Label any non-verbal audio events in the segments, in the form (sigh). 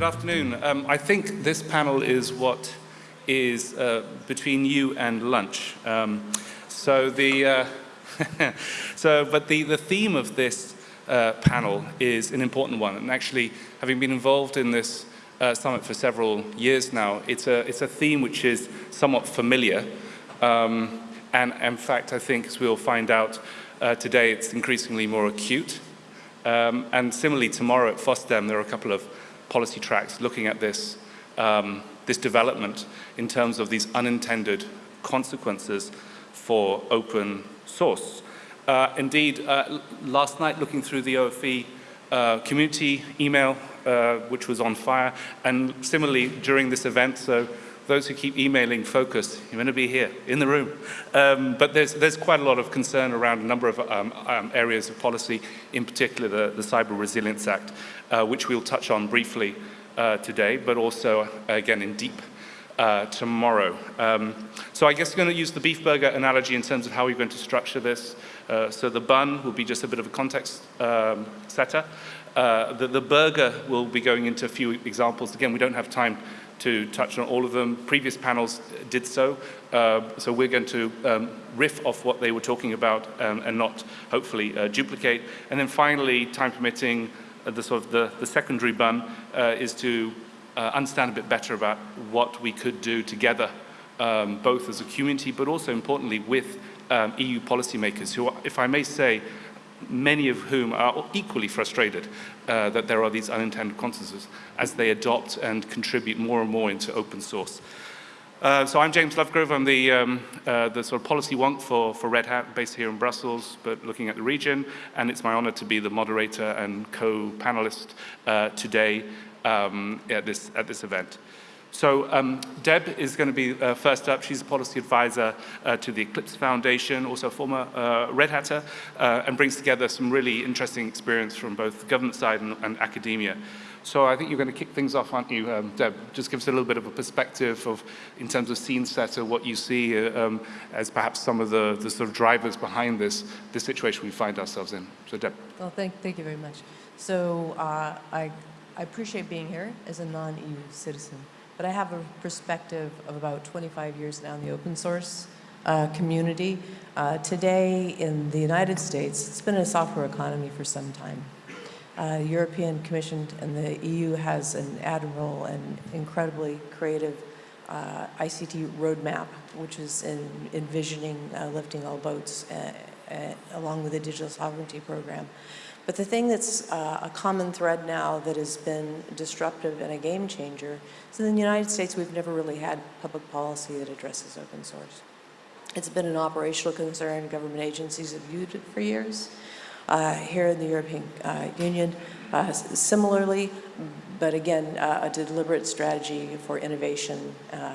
good afternoon. Um, I think this panel is what is uh, between you and lunch. Um, so the, uh, (laughs) so, but the, the theme of this uh, panel is an important one. And actually, having been involved in this uh, summit for several years now, it's a, it's a theme which is somewhat familiar. Um, and in fact, I think as we'll find out uh, today, it's increasingly more acute. Um, and similarly, tomorrow at FOSDEM, there are a couple of policy tracks looking at this, um, this development in terms of these unintended consequences for open source. Uh, indeed, uh, last night looking through the OFE uh, community email, uh, which was on fire, and similarly during this event, so those who keep emailing Focus, you're going to be here in the room. Um, but there's, there's quite a lot of concern around a number of um, um, areas of policy, in particular the, the Cyber Resilience Act, uh, which we'll touch on briefly uh, today, but also, uh, again, in deep uh, tomorrow. Um, so I guess we're going to use the beef burger analogy in terms of how we're going to structure this. Uh, so the bun will be just a bit of a context um, setter. Uh, the, the burger will be going into a few examples. Again, we don't have time to touch on all of them. Previous panels did so, uh, so we're going to um, riff off what they were talking about um, and not hopefully uh, duplicate. And then finally, time permitting, uh, the sort of the, the secondary bun uh, is to uh, understand a bit better about what we could do together, um, both as a community, but also importantly with um, EU policymakers who, if I may say, many of whom are equally frustrated uh, that there are these unintended consequences as they adopt and contribute more and more into open source. Uh, so I'm James Lovegrove. I'm the, um, uh, the sort of policy wonk for, for Red Hat, based here in Brussels, but looking at the region. And it's my honor to be the moderator and co-panelist uh, today um, at, this, at this event. So um, Deb is going to be uh, first up. She's a policy advisor uh, to the Eclipse Foundation, also a former uh, Red Hatter, uh, and brings together some really interesting experience from both the government side and, and academia. So I think you're going to kick things off, aren't you, um, Deb? Just give us a little bit of a perspective of, in terms of scene setter, what you see uh, um, as perhaps some of the, the sort of drivers behind this, this situation we find ourselves in. So Deb. Well, thank, thank you very much. So uh, I, I appreciate being here as a non-EU citizen but I have a perspective of about 25 years now in the open source uh, community. Uh, today in the United States, it's been a software economy for some time. Uh, European Commission and the EU has an admirable and incredibly creative uh, ICT roadmap, which is in envisioning uh, lifting all boats uh, along with the digital sovereignty program. But the thing that's uh, a common thread now that has been disruptive and a game changer is in the United States we've never really had public policy that addresses open source. It's been an operational concern. Government agencies have viewed it for years. Uh, here in the European uh, Union, uh, similarly, but again, uh, a deliberate strategy for innovation uh,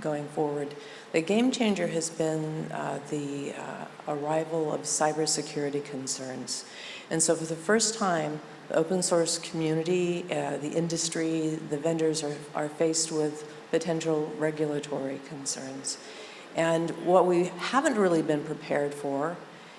going forward. The game changer has been uh, the uh, arrival of cybersecurity concerns. And so for the first time, the open source community, uh, the industry, the vendors are, are faced with potential regulatory concerns. And what we haven't really been prepared for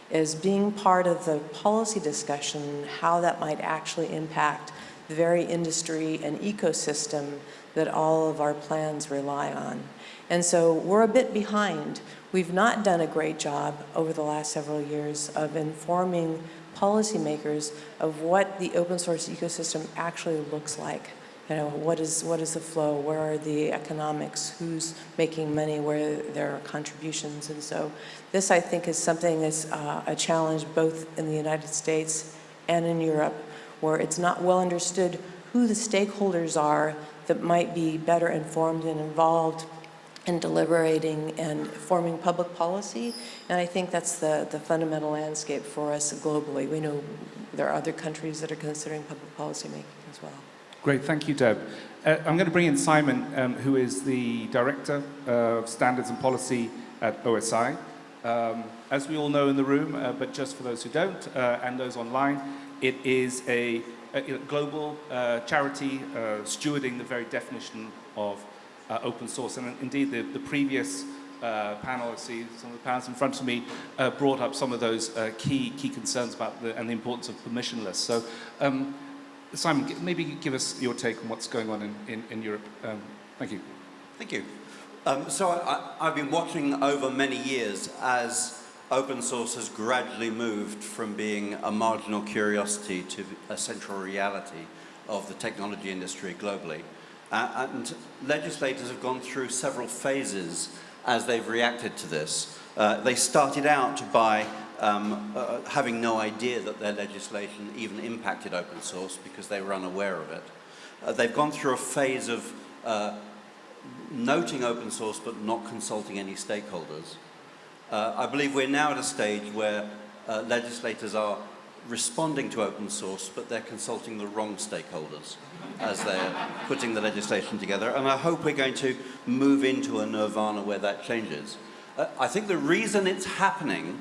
is being part of the policy discussion, how that might actually impact the very industry and ecosystem that all of our plans rely on. And so we're a bit behind. We've not done a great job over the last several years of informing policymakers of what the open source ecosystem actually looks like. You know, what is, what is the flow? Where are the economics? Who's making money? Where there are contributions? And so this, I think, is something that's uh, a challenge both in the United States and in Europe, where it's not well understood who the stakeholders are that might be better informed and involved in deliberating and forming public policy. And I think that's the, the fundamental landscape for us globally. We know there are other countries that are considering public policy making as well. Great, thank you, Deb. Uh, I'm going to bring in Simon, um, who is the Director of Standards and Policy at OSI. Um, as we all know in the room, uh, but just for those who don't uh, and those online, it is a, a global uh, charity uh, stewarding the very definition of uh, open source. And indeed, the, the previous uh, panel, I see some of the panels in front of me, uh, brought up some of those uh, key, key concerns about the, and the importance of permissionless. So um, Simon, maybe give us your take on what's going on in, in, in Europe. Um, thank you. Thank you. Um, so I, I've been watching over many years as open source has gradually moved from being a marginal curiosity to a central reality of the technology industry globally. Uh, and legislators have gone through several phases as they've reacted to this. Uh, they started out by um, uh, having no idea that their legislation even impacted open source because they were unaware of it. Uh, they've gone through a phase of uh, noting open source but not consulting any stakeholders. Uh, I believe we're now at a stage where uh, legislators are responding to open source but they're consulting the wrong stakeholders as they're putting the legislation together and I hope we're going to move into a nirvana where that changes. Uh, I think the reason it's happening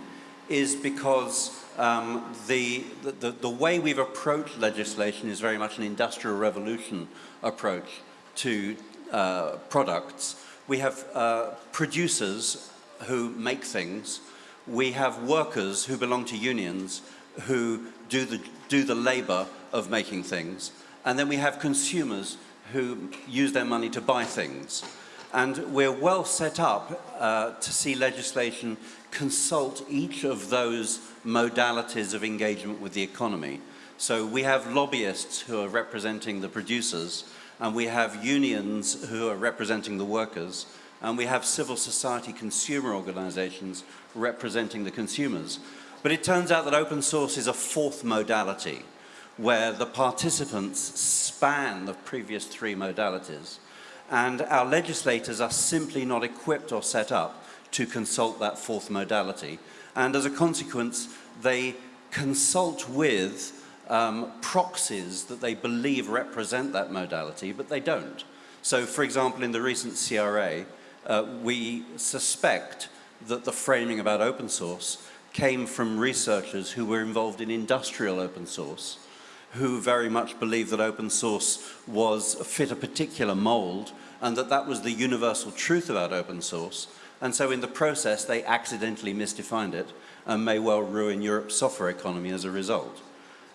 is because um, the, the, the way we've approached legislation is very much an industrial revolution approach to uh, products. We have uh, producers who make things. We have workers who belong to unions who do the, do the labor of making things. And then we have consumers who use their money to buy things. And we're well set up uh, to see legislation consult each of those modalities of engagement with the economy. So we have lobbyists who are representing the producers, and we have unions who are representing the workers, and we have civil society consumer organizations representing the consumers. But it turns out that open source is a fourth modality where the participants span the previous three modalities and our legislators are simply not equipped or set up to consult that fourth modality. And as a consequence, they consult with um, proxies that they believe represent that modality, but they don't. So, for example, in the recent CRA, uh, we suspect that the framing about open source came from researchers who were involved in industrial open source, who very much believed that open source was fit a particular mold and that that was the universal truth about open source. And so in the process, they accidentally misdefined it and may well ruin Europe's software economy as a result.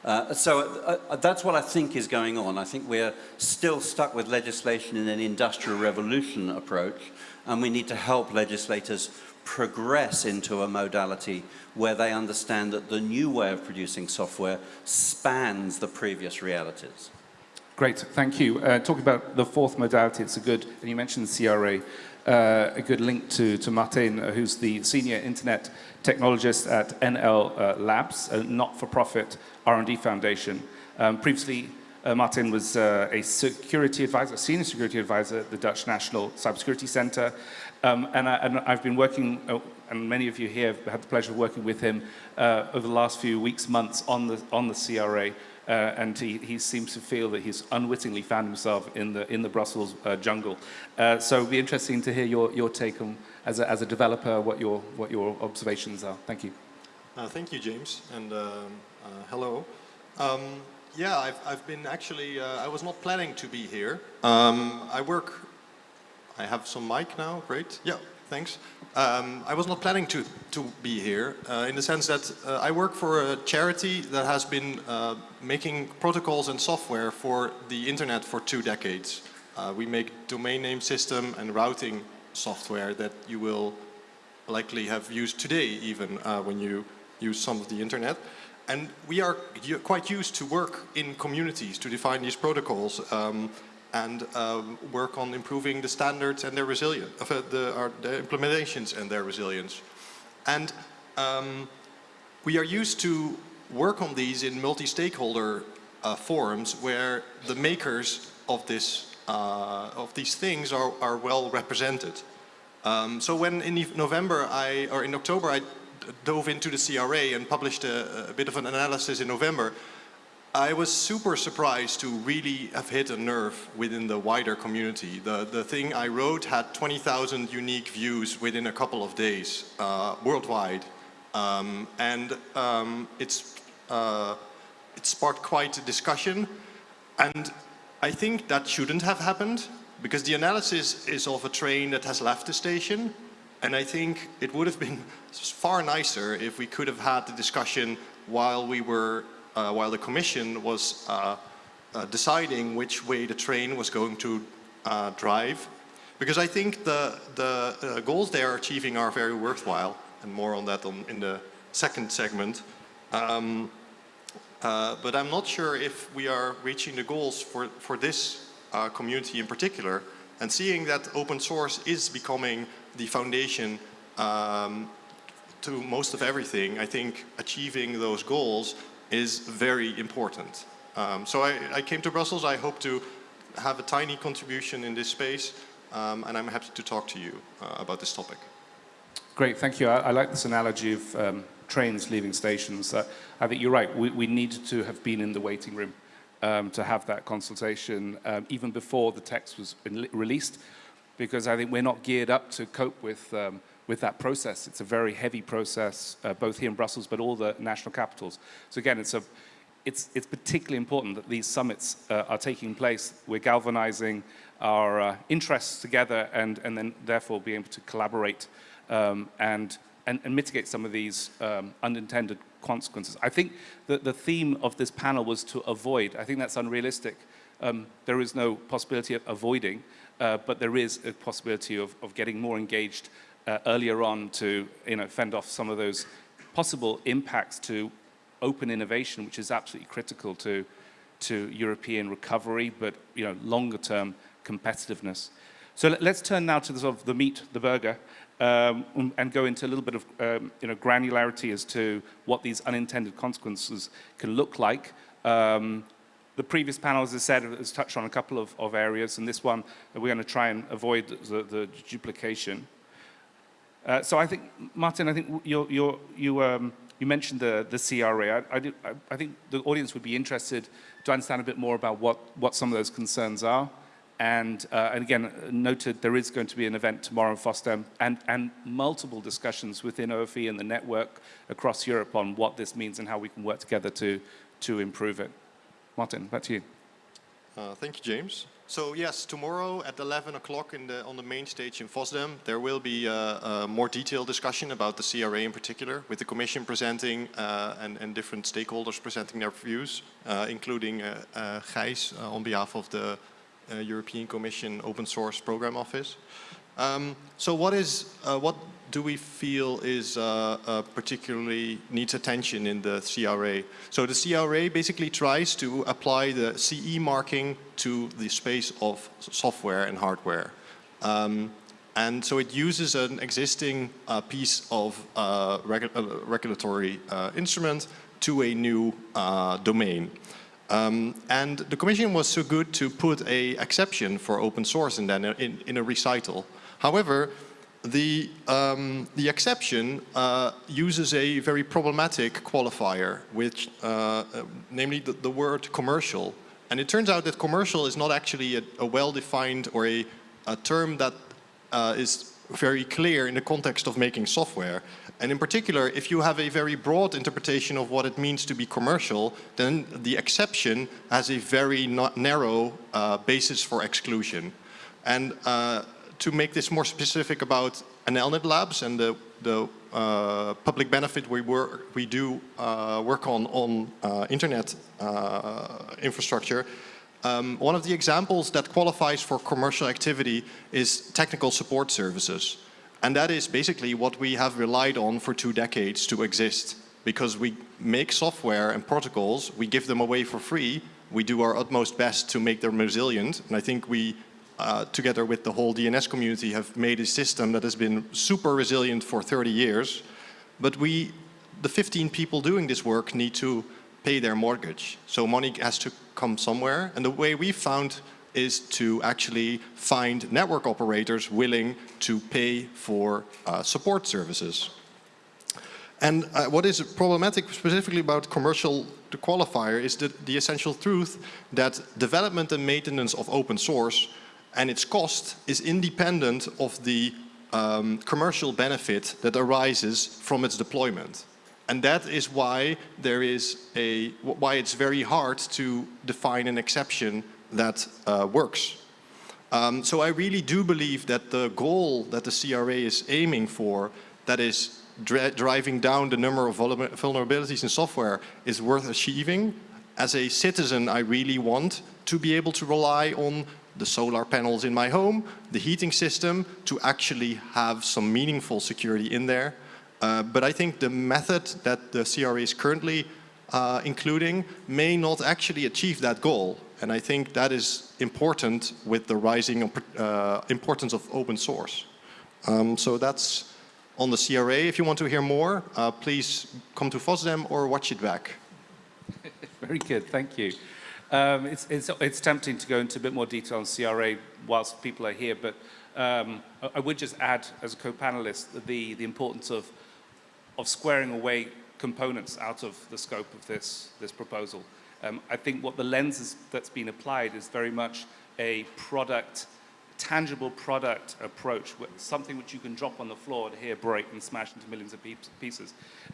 Uh, so uh, uh, that's what I think is going on. I think we're still stuck with legislation in an industrial revolution approach, and we need to help legislators progress into a modality where they understand that the new way of producing software spans the previous realities. Great, thank you. Uh, talking about the fourth modality, it's a good, and you mentioned CRA, uh, a good link to, to Martin, uh, who's the senior internet technologist at NL uh, Labs, a not-for-profit R&D foundation. Um, previously, Martin was uh, a security advisor, senior security advisor at the Dutch National Cybersecurity Center. Um, and, I, have been working, uh, and many of you here have had the pleasure of working with him uh, over the last few weeks, months on the, on the CRA. Uh, and he, he, seems to feel that he's unwittingly found himself in the, in the Brussels uh, jungle. Uh, so it'd be interesting to hear your, your take on, as a, as a developer, what your, what your observations are. Thank you. Uh, thank you, James, and um, uh, hello. Um, yeah, I've, I've been actually, uh, I was not planning to be here. Um, I work, I have some mic now, great. Yeah, thanks. Um, I was not planning to, to be here uh, in the sense that uh, I work for a charity that has been uh, making protocols and software for the internet for two decades. Uh, we make domain name system and routing software that you will likely have used today even uh, when you use some of the internet. And we are quite used to work in communities to define these protocols. Um, and um, work on improving the standards and their resilience, uh, the, uh, the, implementations and their resilience. And um, we are used to work on these in multi-stakeholder uh, forums where the makers of this uh, of these things are, are well represented. Um, so when in November I or in October I dove into the CRA and published a, a bit of an analysis in November, I was super surprised to really have hit a nerve within the wider community. The, the thing I wrote had 20,000 unique views within a couple of days uh, worldwide. Um, and um, it's, uh, it sparked quite a discussion. And I think that shouldn't have happened because the analysis is of a train that has left the station. And I think it would have been far nicer if we could have had the discussion while we were uh, while the Commission was uh, uh, deciding which way the train was going to uh, drive. Because I think the, the uh, goals they are achieving are very worthwhile, and more on that on, in the second segment. Um, uh, but I'm not sure if we are reaching the goals for, for this community in particular. And seeing that open source is becoming the foundation um, to most of everything, I think achieving those goals is very important. Um, so I, I, came to Brussels, I hope to have a tiny contribution in this space, um, and I'm happy to talk to you uh, about this topic. Great, thank you. I, I like this analogy of um, trains leaving stations. Uh, I think you're right, we, we needed to have been in the waiting room um, to have that consultation um, even before the text was released, because I think we're not geared up to cope with um, with that process. It's a very heavy process, uh, both here in Brussels, but all the national capitals. So again, it's, a, it's, it's particularly important that these summits uh, are taking place. We're galvanizing our uh, interests together and, and then therefore be able to collaborate um, and, and, and, mitigate some of these um, unintended consequences. I think that the theme of this panel was to avoid. I think that's unrealistic. Um, there is no possibility of avoiding, uh, but there is a possibility of, of getting more engaged uh, earlier on to you know, fend off some of those possible impacts to open innovation, which is absolutely critical to, to European recovery, but you know, longer term competitiveness. So let, us turn now to the, sort of the meat, the burger, um, and go into a little bit of um, you know, granularity as to what these unintended consequences can look like. Um, the previous panel, as I said, has touched on a couple of, of areas, and this one, we're going to try and avoid the, the duplication. Uh, so I think, Martin, I think you're, you're, you, um, you mentioned the, the CRA. I, I, do, I, I, think the audience would be interested to understand a bit more about what, what some of those concerns are. And, uh, and again, noted there is going to be an event tomorrow in FOSDEM and, and multiple discussions within OFE and the network across Europe on what this means and how we can work together to, to improve it. Martin, back to you. Uh, thank you, James. So yes, tomorrow at 11 o'clock on the main stage in FOSDEM, there will be a, a, more detailed discussion about the CRA in particular, with the Commission presenting uh, and, and, different stakeholders presenting their views, uh, including uh, uh Gijs uh, on behalf of the uh, European Commission Open Source Program Office. Um, so what is what do we feel is uh, uh, particularly needs attention in the CRA? So the CRA basically tries to apply the CE marking to the space of software and hardware. Um, and so it uses an existing uh, piece of uh, regu uh, regulatory uh, instrument to a new domain. Um, and the Commission was so good to put a exception for open source in, in, in a recital. However, the, um, the exception uh, uses a very problematic qualifier, which, uh, uh, namely the, the, word commercial. And it turns out that commercial is not actually a, a well-defined or a, a, term that uh, is very clear in the context of making software. And in particular, if you have a very broad interpretation of what it means to be commercial, then the exception has a very narrow uh, basis for exclusion. And uh, to make this more specific about NLNet Labs and the, the uh, public benefit we, work, we do uh, work on on uh, internet uh, infrastructure, um, one of the examples that qualifies for commercial activity is technical support services. And that is basically what we have relied on for two decades to exist. Because we make software and protocols, we give them away for free, we do our utmost best to make them resilient, and I think we uh, together with the whole DNS community, have made a system that has been super resilient for 30 years. But we, the 15 people doing this work need to pay their mortgage. So money has to come somewhere. And the way we found is to actually find network operators willing to pay for uh, support services. And uh, what is problematic specifically about commercial qualifier is the, the essential truth that development and maintenance of open source and its cost is independent of the um, commercial benefit that arises from its deployment. And that is why there is a, why it's very hard to define an exception that uh, works. Um, so I really do believe that the goal that the CRA is aiming for, that is driving down the number of vulnerabilities in software, is worth achieving. as a citizen, I really want to be able to rely on the solar panels in my home, the heating system, to actually have some meaningful security in there. Uh, but I think the method that the CRA is currently uh, including may not actually achieve that goal. And I think that is important with the rising uh, importance of open source. Um, so that's on the CRA. If you want to hear more, uh, please come to FOSDEM or watch it back. (laughs) Very good, thank you. Um, it's, it's, it's tempting to go into a bit more detail on CRA whilst people are here, but um, I, would just add as a co-panelist the, the importance of, of squaring away components out of the scope of this, this proposal. Um, I think what the lens is, that's been applied is very much a product, tangible product approach, something which you can drop on the floor to hear break and smash into millions of pieces.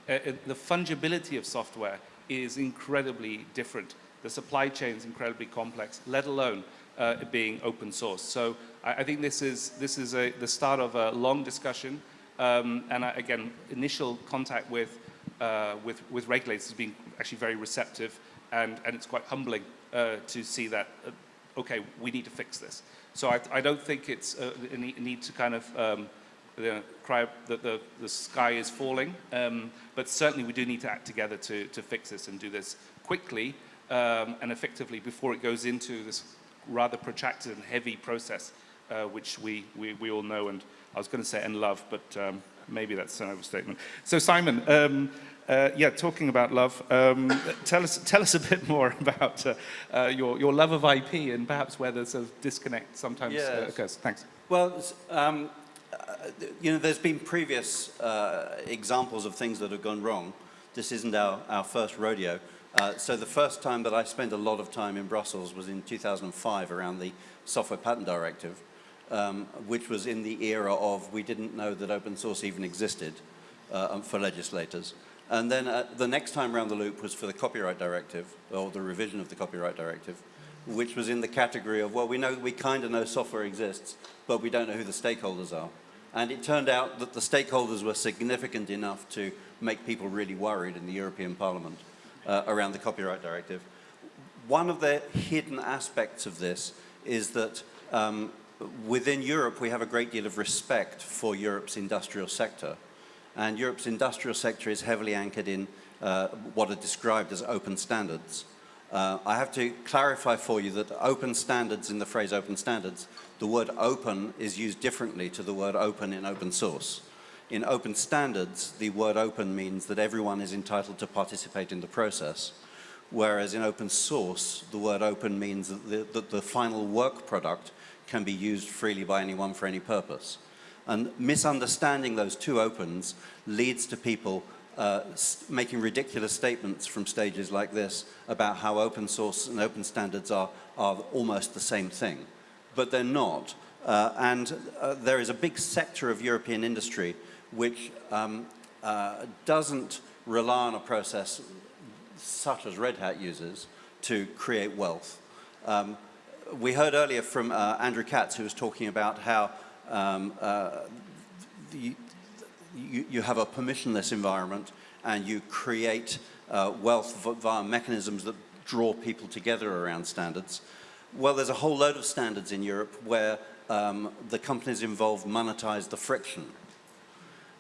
Uh, uh, the fungibility of software is incredibly different. The supply chain is incredibly complex, let alone uh, being open source. So I, I think this is, this is a, the start of a long discussion. Um, and I, again, initial contact with, uh, with, with regulators has been actually very receptive and, and it's quite humbling uh, to see that, uh, okay, we need to fix this. So I, I don't think it's uh, a need to kind of um, cry that the, the sky is falling, um, but certainly we do need to act together to, to fix this and do this quickly um, and effectively before it goes into this rather protracted and heavy process, uh, which we, we, we all know and I was going to say and love, but um, maybe that's an overstatement. So Simon, um, uh, yeah, talking about love, um, tell, us, tell us a bit more (laughs) about uh, uh, your, your love of IP and perhaps where there's a disconnect sometimes uh, yes. occurs. Thanks. Well, um, uh, you know, there's been previous uh, examples of things that have gone wrong. This isn't our, our first rodeo. So the first time that I spent a lot of time in Brussels was in 2005 around the Software Patent Directive, um, which was in the era of we didn't know that open source even existed for legislators. And then uh, the next time around the loop was for the Copyright Directive, or the revision of the Copyright Directive, which was in the category of, well, we know, we kind of know software exists, but we don't know who the stakeholders are. And it turned out that the stakeholders were significant enough to make people really worried in the European Parliament uh, around the Copyright Directive. One of the hidden aspects of this is that um, within Europe, we have a great deal of respect for Europe's industrial sector. And Europe's industrial sector is heavily anchored in uh, what are described as open standards. Uh, I have to clarify for you that open standards, in the phrase open standards, the word open is used differently to the word open in open source. In open standards, the word open means that everyone is entitled to participate in the process, whereas in open source, the word open means that the, that the final work product can be used freely by anyone for any purpose. And misunderstanding those two opens leads to people uh, making ridiculous statements from stages like this about how open source and open standards are, are almost the same thing. But they're not. Uh, and uh, there is a big sector of European industry which um, uh, doesn't rely on a process such as Red Hat uses to create wealth. Um, we heard earlier from uh, Andrew Katz who was talking about how um, uh, you, you, have a permissionless environment and you create uh, wealth via mechanisms that draw people together around standards. Well, there's a whole load of standards in Europe where um, the companies involved monetize the friction.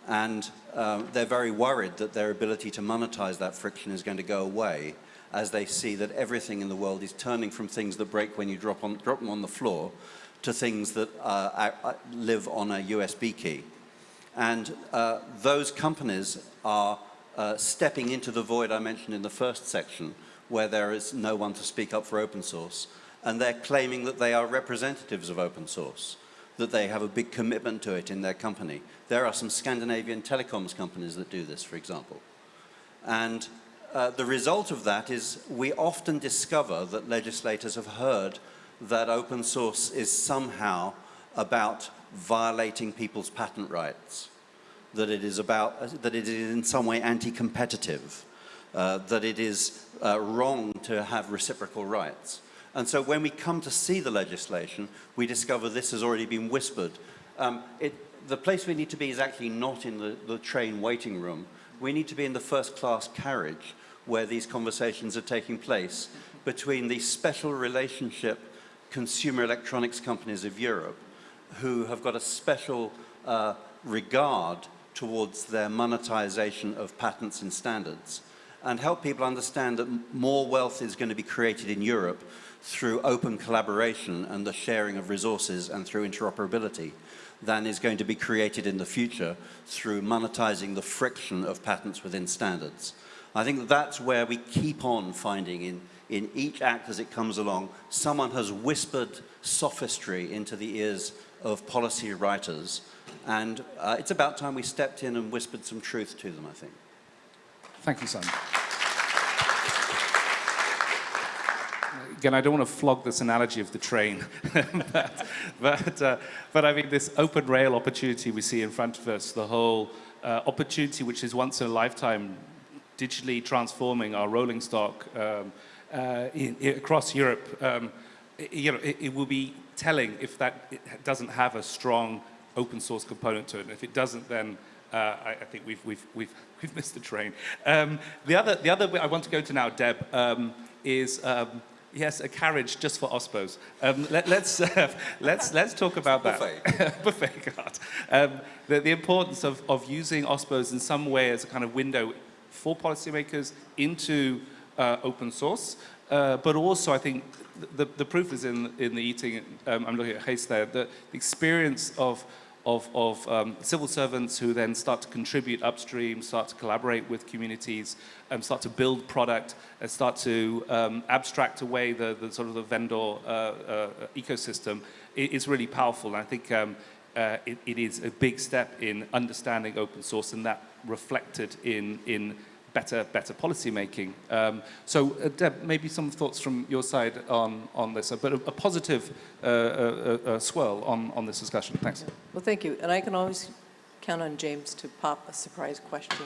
And um, they're very worried that their ability to monetize that friction is going to go away as they see that everything in the world is turning from things that break when you drop, on, drop them on the floor to things that uh, live on a USB key. And uh, those companies are uh, stepping into the void I mentioned in the first section, where there is no one to speak up for open source. And they're claiming that they are representatives of open source, that they have a big commitment to it in their company. There are some Scandinavian telecoms companies that do this, for example. And uh, the result of that is we often discover that legislators have heard that open source is somehow about violating people's patent rights, that it is about, that it is in some way anti-competitive, uh, that it is uh, wrong to have reciprocal rights. And so when we come to see the legislation, we discover this has already been whispered. Um, it, the place we need to be is actually not in the, the train waiting room. We need to be in the first class carriage where these conversations are taking place between the special relationship consumer electronics companies of Europe who have got a special uh, regard towards their monetization of patents and standards and help people understand that more wealth is going to be created in Europe through open collaboration and the sharing of resources and through interoperability than is going to be created in the future through monetizing the friction of patents within standards. I think that's where we keep on finding in, in each act as it comes along, someone has whispered sophistry into the ears of policy writers. And uh, it's about time we stepped in and whispered some truth to them, I think. Thank you, Simon. Again, I don't want to flog this analogy of the train, (laughs) but, but, uh, but I mean, this open rail opportunity we see in front of us, the whole uh, opportunity which is once in a lifetime digitally transforming our rolling stock um, uh, in, i across Europe, um, i- you know, it, it will be telling if that it doesn't have a strong open source component to it. And if it doesn't, then uh, I, I think we've, we've, we've, (laughs) we've missed the train. Um, the, other, the other I want to go to now, Deb, um, is um, yes, a carriage just for OSPOs. Um, let, let's, uh, (laughs) let's, let's talk about that. Buffet. (laughs) Buffet card. Um, the, the importance of, of using OSPOs in some way as a kind of window for policymakers into uh, open source. Uh, but also, I think the, the proof is in, in the eating. Um, I'm looking at Hayes there. The, the experience of, of, of um, civil servants who then start to contribute upstream, start to collaborate with communities, um, start to build product, and start to um, abstract away the, the sort of the vendor uh, uh, ecosystem i- is really powerful. And I think um, uh, it, it is a big step in understanding open source and that reflected in, in better, better policy making. Um, so, uh, Deb, maybe some thoughts from your side on, on this, but a, a positive uh, uh, uh, swirl on, on this discussion. Thanks. Well, thank you. And I can always count on James to pop a surprise question.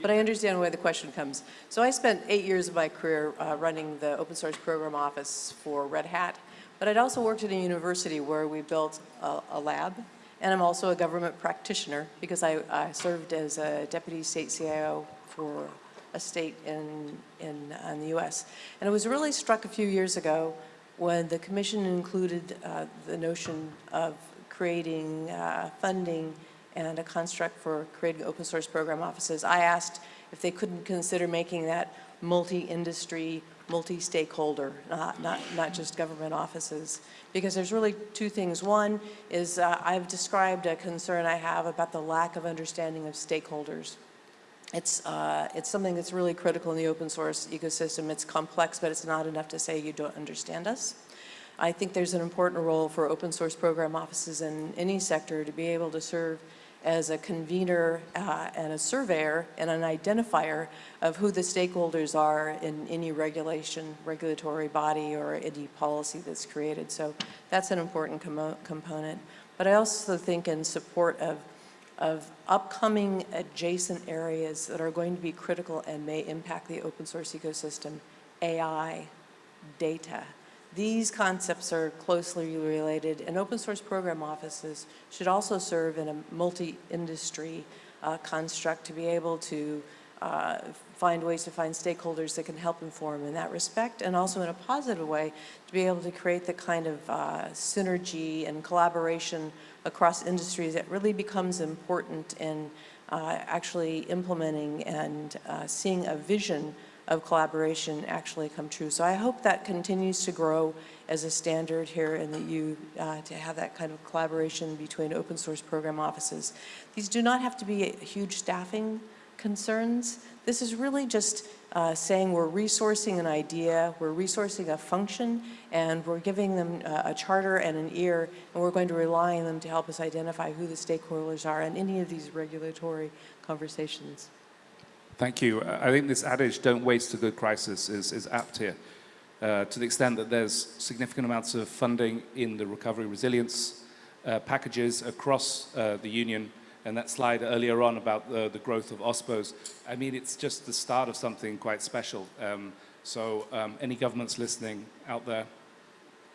But I understand where the question comes. So I spent eight years of my career uh, running the open source program office for Red Hat. But I'd also worked at a university where we built a, a lab. And I'm also a government practitioner because I, I served as a deputy state CIO for a state in, in, in the US. And it was really struck a few years ago when the commission included uh, the notion of creating uh, funding and a construct for creating open source program offices. I asked if they couldn't consider making that multi-industry, multi-stakeholder, not, not, not just government offices. Because there's really two things. One is uh, I've described a concern I have about the lack of understanding of stakeholders. It's, uh, it's something that's really critical in the open source ecosystem. It's complex, but it's not enough to say you don't understand us. I think there's an important role for open source program offices in any sector to be able to serve as a convener uh, and a surveyor and an identifier of who the stakeholders are in any regulation, regulatory body or any policy that's created. So that's an important commo- component. But I also think in support of of upcoming adjacent areas that are going to be critical and may impact the open source ecosystem, AI, data. These concepts are closely related, and open source program offices should also serve in a multi-industry uh, construct to be able to uh, find ways to find stakeholders that can help inform in that respect, and also in a positive way to be able to create the kind of uh, synergy and collaboration across industries it really becomes important in uh, actually implementing and uh, seeing a vision of collaboration actually come true. So I hope that continues to grow as a standard here in the EU uh, to have that kind of collaboration between open source program offices. These do not have to be huge staffing concerns. This is really just uh, saying we're resourcing an idea, we're resourcing a function, and we're giving them uh, a charter and an ear, and we're going to rely on them to help us identify who the stakeholders are in any of these regulatory conversations. Thank you. I think this adage, don't waste a good crisis, is, is apt here. Uh, to the extent that there's significant amounts of funding in the recovery resilience uh, packages across uh, the union, and that slide earlier on about the, the growth of OSPOs, I mean, it's just the start of something quite special. Um, so um, any governments listening out there,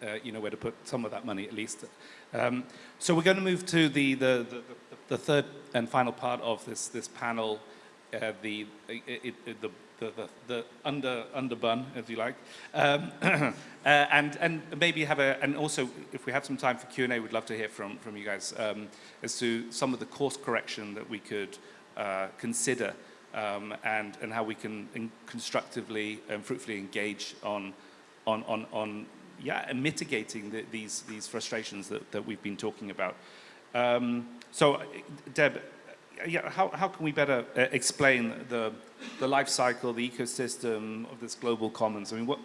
uh, you know where to put some of that money at least. Um, so we're going to move to the, the, the, the third and final part of this, this panel, uh, the, it, it, the, the, the, the under, underbun, if you like, um, (coughs) uh, and, and maybe have a, and also if we have some time for Q&A, we'd love to hear from, from you guys um, as to some of the course correction that we could uh, consider um, and, and how we can constructively and fruitfully engage on, on, on, on yeah, and mitigating the, these, these frustrations that, that we've been talking about. Um, so, uh, Deb, yeah, how, how can we better uh, explain the, the life cycle, the ecosystem of this global commons? I mean, what,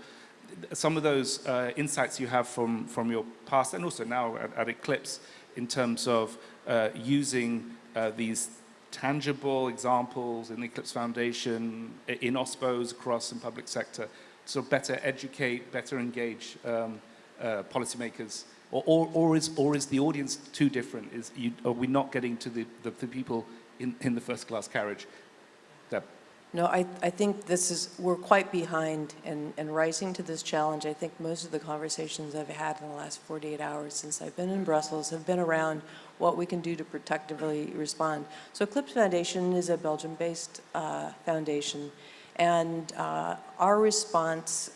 some of those uh, insights you have from, from your past and also now at, at Eclipse in terms of uh, using uh, these tangible examples in the Eclipse Foundation, in OSPOs across the public sector, to sort of better educate, better engage um, uh, policymakers? Or, or, or, is, or is the audience too different? Is you, are we not getting to the, the, the people in, in the first class carriage? Deb. No, I, I think this is, we're quite behind in, in rising to this challenge. I think most of the conversations I've had in the last 48 hours since I've been in Brussels have been around what we can do to protectively respond. So Eclipse Foundation is a Belgium-based uh, foundation, and uh, our response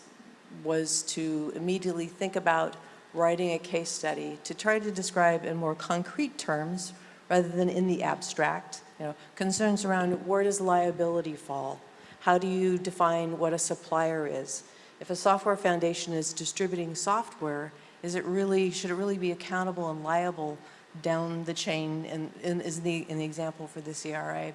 was to immediately think about writing a case study to try to describe in more concrete terms rather than in the abstract, you know, concerns around where does liability fall? How do you define what a supplier is? If a software foundation is distributing software, is it really, should it really be accountable and liable down the chain in, in, is the, in the example for the CRA?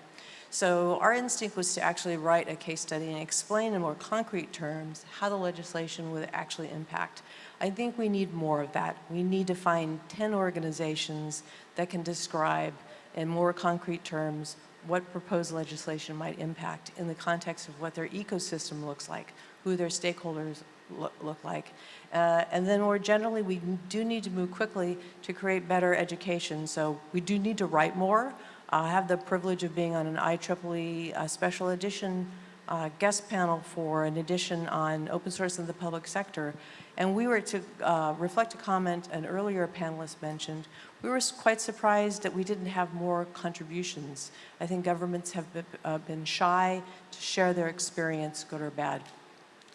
So our instinct was to actually write a case study and explain in more concrete terms how the legislation would actually impact. I think we need more of that. We need to find 10 organizations that can describe in more concrete terms what proposed legislation might impact in the context of what their ecosystem looks like, who their stakeholders lo- look like. Uh, and then more generally, we do need to move quickly to create better education. So we do need to write more. I have the privilege of being on an IEEE uh, special edition uh, guest panel for an edition on open source in the public sector. And we were to uh, reflect a comment an earlier panelist mentioned. We were quite surprised that we didn't have more contributions. I think governments have been, uh, been shy to share their experience, good or bad,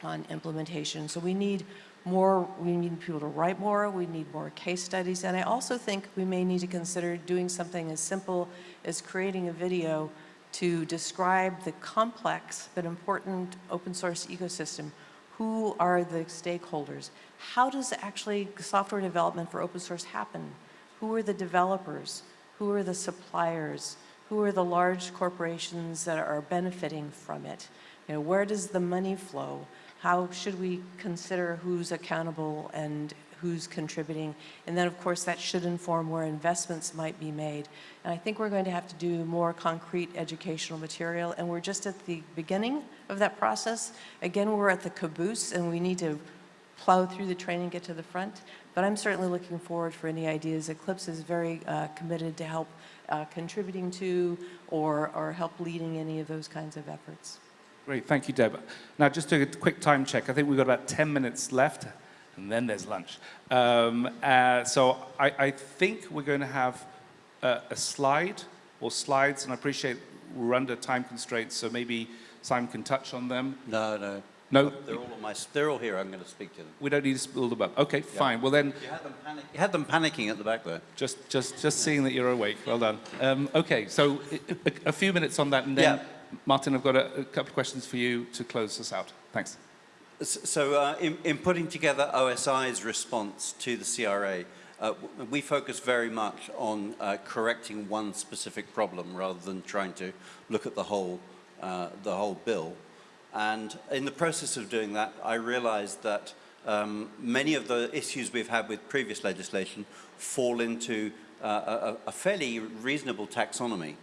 on implementation. So we need more, we need people to write more, we need more case studies, and I also think we may need to consider doing something as simple as creating a video to describe the complex but important open source ecosystem. Who are the stakeholders? How does actually software development for open source happen? Who are the developers? Who are the suppliers? Who are the large corporations that are benefiting from it? You know, where does the money flow? How should we consider who's accountable and who's contributing? And then, of course, that should inform where investments might be made. And I think we're going to have to do more concrete educational material, and we're just at the beginning of that process. Again, we're at the caboose, and we need to plow through the train and get to the front. But I'm certainly looking forward for any ideas. Eclipse is very uh, committed to help uh, contributing to or, or help leading any of those kinds of efforts. Great, thank you, Deb. Now, just a quick time check. I think we've got about 10 minutes left, and then there's lunch. Um, uh, so I, I think we're going to have a, a slide or slides, and I appreciate we're under time constraints, so maybe Simon can touch on them. No, no. No, They're all on my, they're all here. I'm going to speak to them. we don't need to spill them up. Okay, fine. Well then, You had them, panic, you had them panicking at the back there. just just just seeing that you're awake. Well done. Um, okay, so a, a few minutes on that, and then Yeah. Martin, I've got a, a couple of questions for you to close us out. Thanks. So uh, in, in putting together OSI's response to the CRA, uh, we focus very much on uh, correcting one specific problem rather than trying to look at the whole, uh, the whole bill. And in the process of doing that, I realized that um, many of the issues we've had with previous legislation fall into uh, a, a fairly reasonable taxonomy.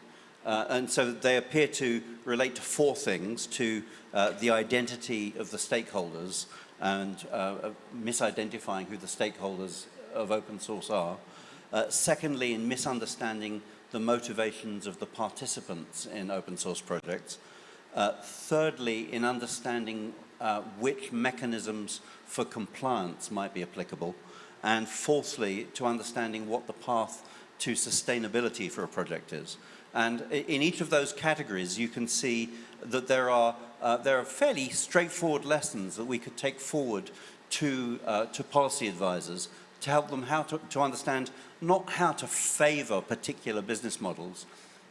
Uh, and so they appear to relate to four things, to uh, the identity of the stakeholders and uh, uh, misidentifying who the stakeholders of open source are. Uh, secondly, in misunderstanding the motivations of the participants in open source projects. Uh, thirdly, in understanding which mechanisms for compliance might be applicable. And fourthly, to understanding what the path to sustainability for a project is. And in each of those categories, you can see that there are, uh, there are fairly straightforward lessons that we could take forward to, uh, to policy advisors to help them how to, to understand not how to favor particular business models,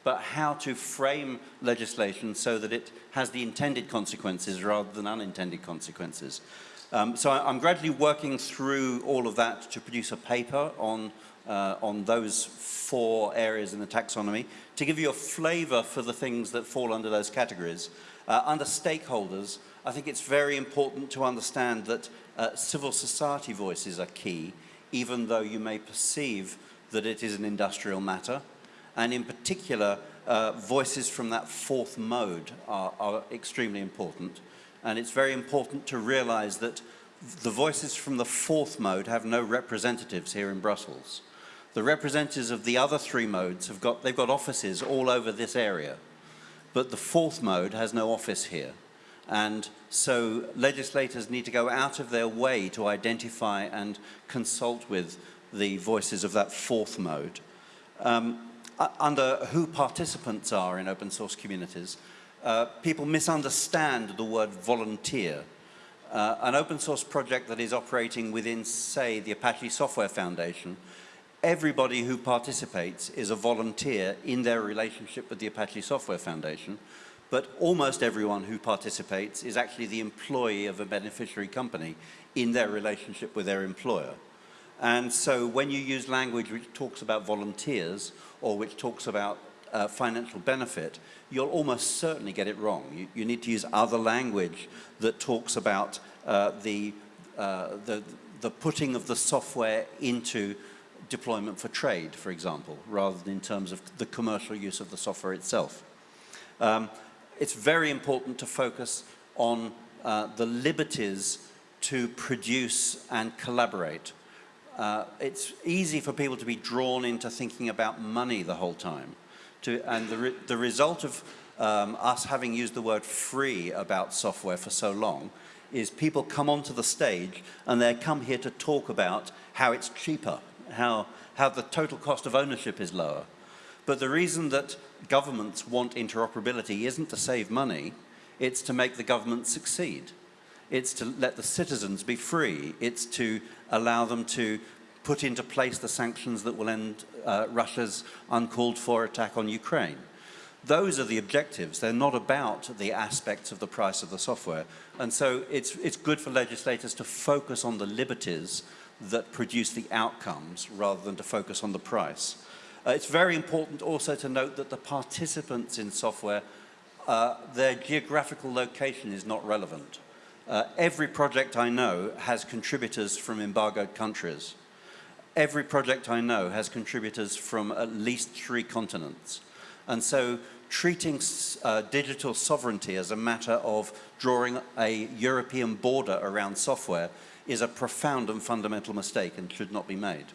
but how to frame legislation so that it has the intended consequences rather than unintended consequences. Um, so I, I'm gradually working through all of that to produce a paper on, uh, on those four areas in the taxonomy to give you a flavor for the things that fall under those categories. Uh, under stakeholders, I think it's very important to understand that uh, civil society voices are key, even though you may perceive that it is an industrial matter. And in particular, uh, voices from that fourth mode are, are extremely important. And it's very important to realize that the voices from the fourth mode have no representatives here in Brussels. The representatives of the other three modes have got, they've got offices all over this area. But the fourth mode has no office here. And so legislators need to go out of their way to identify and consult with the voices of that fourth mode. Um, under who participants are in open source communities, uh, people misunderstand the word volunteer. Uh, an open source project that is operating within, say, the Apache Software Foundation, everybody who participates is a volunteer in their relationship with the Apache Software Foundation, but almost everyone who participates is actually the employee of a beneficiary company in their relationship with their employer. And so when you use language which talks about volunteers or which talks about uh, financial benefit, you'll almost certainly get it wrong. You, you need to use other language that talks about uh, the, uh, the, the putting of the software into deployment for trade, for example, rather than in terms of the commercial use of the software itself. Um, it's very important to focus on uh, the liberties to produce and collaborate. Uh, it's easy for people to be drawn into thinking about money the whole time. To, and the, re the result of um, us having used the word free about software for so long is people come onto the stage and they come here to talk about how it's cheaper, how, how the total cost of ownership is lower. But the reason that governments want interoperability isn't to save money, it's to make the government succeed. It's to let the citizens be free. It's to allow them to put into place the sanctions that will end uh, Russia's uncalled for attack on Ukraine. Those are the objectives. They're not about the aspects of the price of the software. And so it's, it's good for legislators to focus on the liberties that produce the outcomes rather than to focus on the price. Uh, it's very important also to note that the participants in software, uh, their geographical location is not relevant. Uh, every project I know has contributors from embargoed countries. Every project I know has contributors from at least three continents. And so treating uh, digital sovereignty as a matter of drawing a European border around software is a profound and fundamental mistake and should not be made.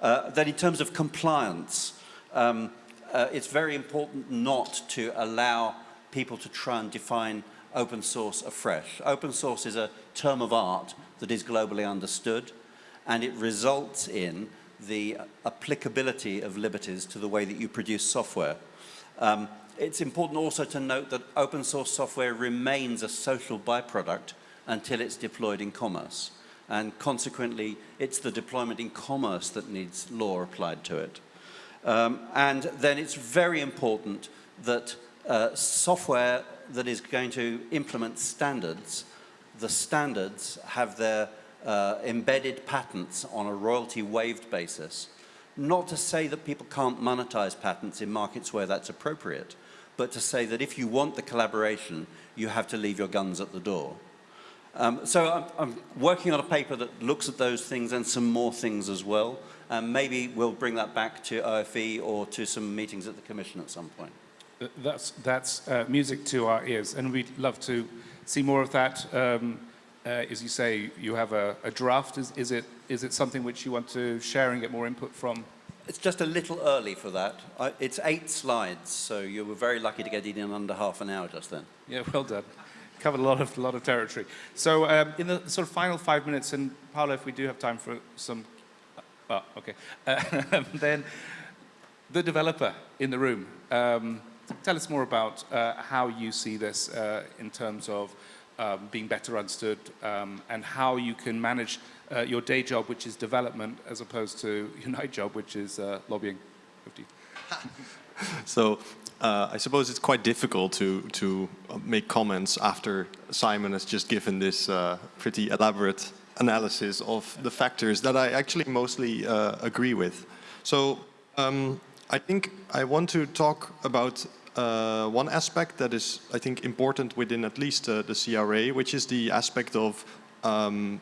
Uh, then in terms of compliance, um, uh, it's very important not to allow people to try and define open source afresh. Open source is a term of art that is globally understood and it results in the applicability of liberties to the way that you produce software. Um, it's important also to note that open source software remains a social byproduct until it's deployed in commerce. And consequently, it's the deployment in commerce that needs law applied to it. Um, and then it's very important that uh, software that is going to implement standards, the standards have their uh, embedded patents on a royalty waived basis. Not to say that people can't monetize patents in markets where that's appropriate, but to say that if you want the collaboration, you have to leave your guns at the door. Um, so I'm, I'm, working on a paper that looks at those things and some more things as well. And maybe we'll bring that back to OFE or to some meetings at the Commission at some point. That's, that's uh, music to our ears, and we'd love to see more of that. Um, uh, as you say, you have a, a draft. Is, is, it, is it something which you want to share and get more input from? It's just a little early for that. I, it's eight slides, so you were very lucky to get it in under half an hour just then. Yeah, well done. (laughs) Covered a lot of, lot of territory. So um, in the sort of final five minutes, and Paolo, if we do have time for some, oh, okay, uh, (laughs) then the developer in the room. Um, tell us more about uh, how you see this uh, in terms of um, being better understood um, and how you can manage uh, your day job, which is development, as opposed to (laughs) your night job, which is uh, lobbying. (laughs) So uh, I suppose it's quite difficult to, to make comments after Simon has just given this uh, pretty elaborate analysis of the factors that I actually mostly uh, agree with. So um, I think I want to talk about uh, one aspect that is, I think, important within at least uh, the CRA, which is the aspect of um,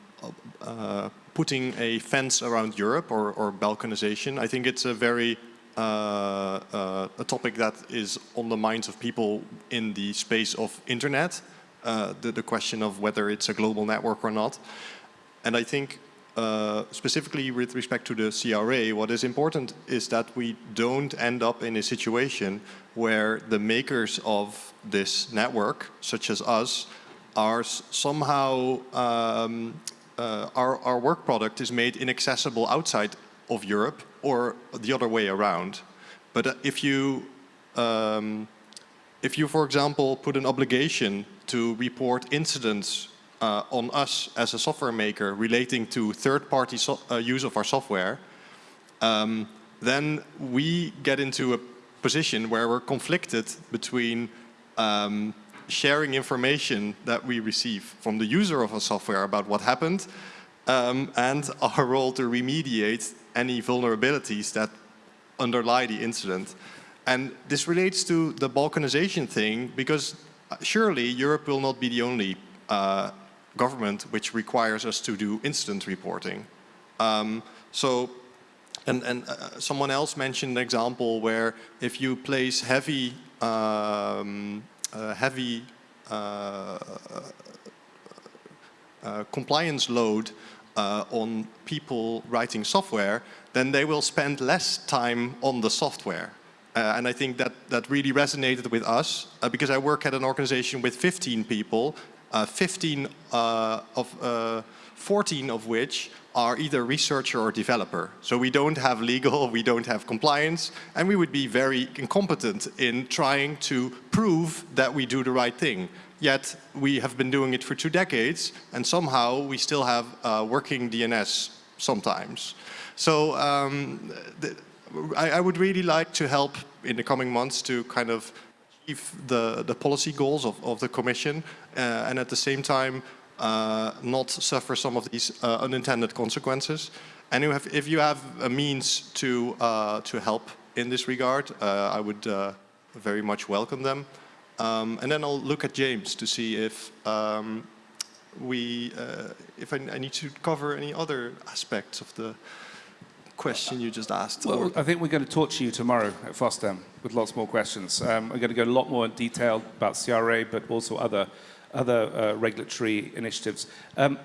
uh, putting a fence around Europe or, or balkanization. I think it's a very uh, uh, a topic that is on the minds of people in the space of internet, uh, the, the question of whether it's a global network or not. And I think uh, specifically with respect to the CRA, what is important is that we don't end up in a situation where the makers of this network, such as us, are somehow, um, uh, our, our work product is made inaccessible outside of Europe or the other way around. But uh, if you um, if you, for example, put an obligation to report incidents uh, on us as a software maker relating to third-party so uh, use of our software, um, then we get into a position where we're conflicted between um, sharing information that we receive from the user of our software about what happened um, and our role to remediate any vulnerabilities that underlie the incident. And this relates to the balkanization thing because uh, surely Europe will not be the only uh, government which requires us to do incident reporting. Um, so, and, and uh, someone else mentioned an example where if you place heavy, um, uh, heavy uh, uh, compliance load uh, on people writing software, then they will spend less time on the software. Uh, and I think that, that really resonated with us uh, because I work at an organization with 15 people, 15 uh, of, uh, 14 of which are either researcher or developer. So we don't have legal, (laughs) we don't have compliance, and we would be very incompetent in trying to prove that we do the right thing. Yet we have been doing it for two decades, and somehow we still have uh, working DNS sometimes. So um, I, I would really like to help in the coming months to kind of achieve the, the policy goals of, of the Commission uh, and at the same time uh, not suffer some of these uh, unintended consequences. And have, if you have a means to, uh, to help in this regard, uh, I would uh, very much welcome them. Um, and then I'll look at James to see if um, we, if I, I need to cover any other aspects of the question you just asked. Well, or- I think we're going to talk to you tomorrow at FOSDEM with lots more questions. Um, we're going to go a lot more in detail about CRA, but also other, other uh, regulatory initiatives. Um,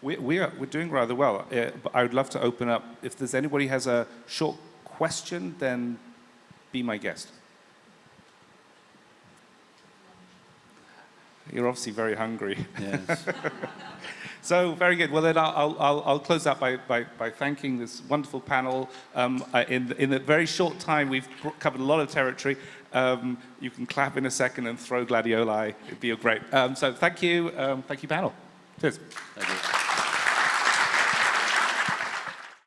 we, we are, we're doing rather well, uh, but I would love to open up. If there's anybody has a short question, then be my guest. You're obviously very hungry. Yes. (laughs) So very good. Well, then I'll, I'll, I'll close out by, by, by thanking this wonderful panel. Um, uh, in, in a very short time, we've covered a lot of territory. Um, you can clap in a second and throw gladioli. It'd be great. Um, so thank you. Um, thank you, panel. Cheers. Thank you.